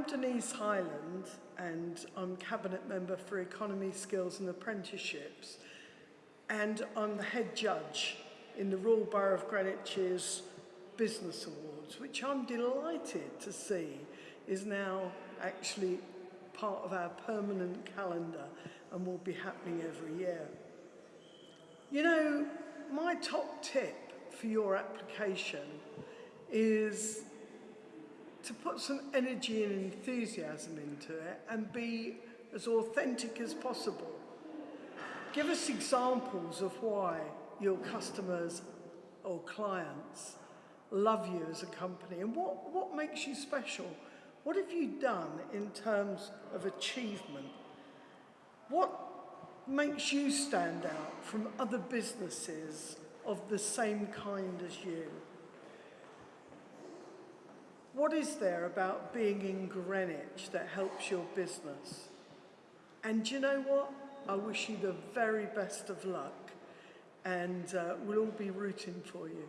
I'm Denise Hyland and I'm Cabinet Member for Economy, Skills and Apprenticeships and I'm the head judge in the Royal Borough of Greenwich's Business Awards, which I'm delighted to see is now actually part of our permanent calendar and will be happening every year. You know, my top tip for your application is to put some energy and enthusiasm into it and be as authentic as possible. Give us examples of why your customers or clients love you as a company and what, what makes you special. What have you done in terms of achievement? What makes you stand out from other businesses of the same kind as you? What is there about being in Greenwich that helps your business? And do you know what? I wish you the very best of luck and uh, we'll all be rooting for you.